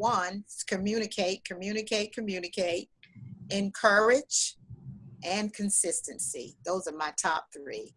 one, is communicate, communicate, communicate, encourage, and consistency. Those are my top three.